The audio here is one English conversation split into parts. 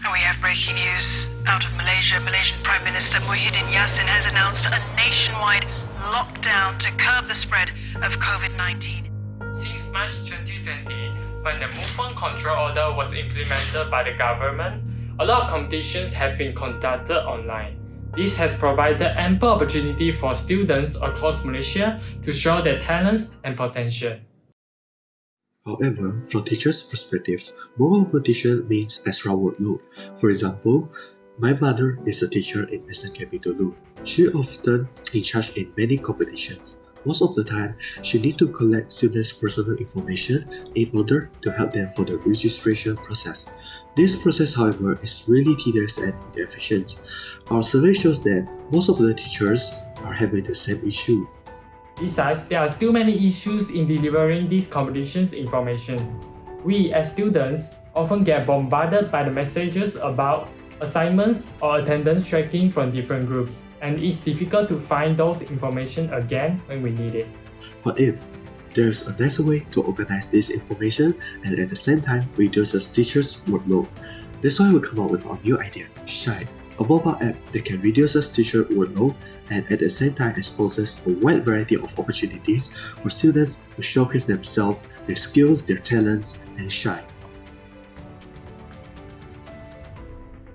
And we have breaking news out of Malaysia. Malaysian Prime Minister Muhyiddin Yassin has announced a nationwide lockdown to curb the spread of COVID 19. Since March 2020, when the movement control order was implemented by the government, a lot of competitions have been conducted online. This has provided ample opportunity for students across Malaysia to show their talents and potential. However, from teachers' perspectives, more competition means extra workload. For example, my mother is a teacher in SNKP Dulu. She often in charge in many competitions. Most of the time, she need to collect students' personal information in order to help them for the registration process. This process, however, is really tedious and inefficient. Our survey shows that most of the teachers are having the same issue. Besides, there are still many issues in delivering these competitions information. We, as students, often get bombarded by the messages about assignments or attendance tracking from different groups, and it's difficult to find those information again when we need it. What if there's a nicer way to organize this information and at the same time reduces teachers' workload? That's why we come up with our new idea, Shine, a mobile app that can reduce a teacher workload and at the same time exposes a wide variety of opportunities for students to showcase themselves, their skills, their talents, and shine.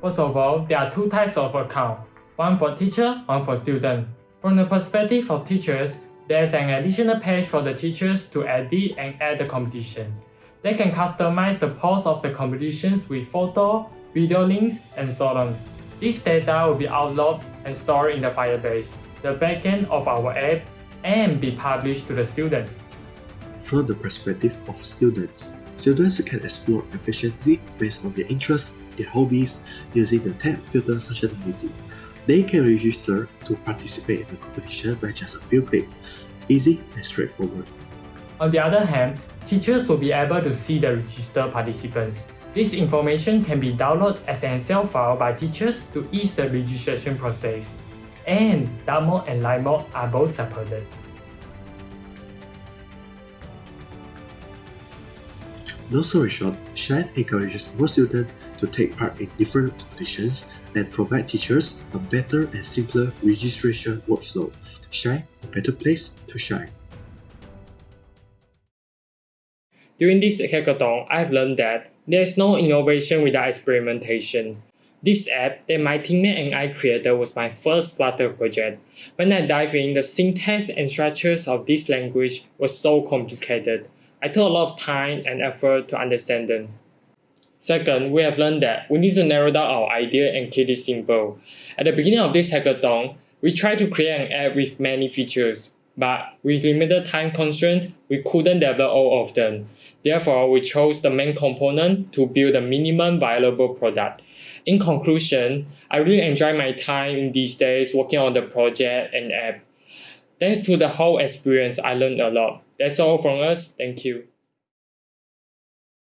First of all, there are two types of account, one for teacher, one for student. From the perspective of teachers, there's an additional page for the teachers to edit and add the competition. They can customize the post of the competitions with photo, video links, and so on. This data will be uploaded and stored in the Firebase, the backend of our app, and be published to the students. From the perspective of students, students can explore efficiently based on their interests, their hobbies, using the tab filter functionality. They can register to participate in the competition by just a few clicks. Easy and straightforward. On the other hand, teachers will be able to see the registered participants. This information can be downloaded as an Excel file by teachers to ease the registration process. And dark mode and light mode are both supported. No story short, Shine encourages more students to take part in different competitions and provide teachers a better and simpler registration workflow. Shine, a better place to shine. During this hackathon, I've learned that there is no innovation without experimentation. This app that my teammate and I created was my first Flutter project. When I dive in, the syntax and structures of this language was so complicated. I took a lot of time and effort to understand them. Second, we have learned that we need to narrow down our idea and keep it simple. At the beginning of this hackathon, we tried to create an app with many features, but with limited time constraint, we couldn't develop all of them. Therefore, we chose the main component to build a minimum viable product. In conclusion, I really enjoy my time in these days working on the project and app. Thanks to the whole experience, I learned a lot. That's all from us. Thank you.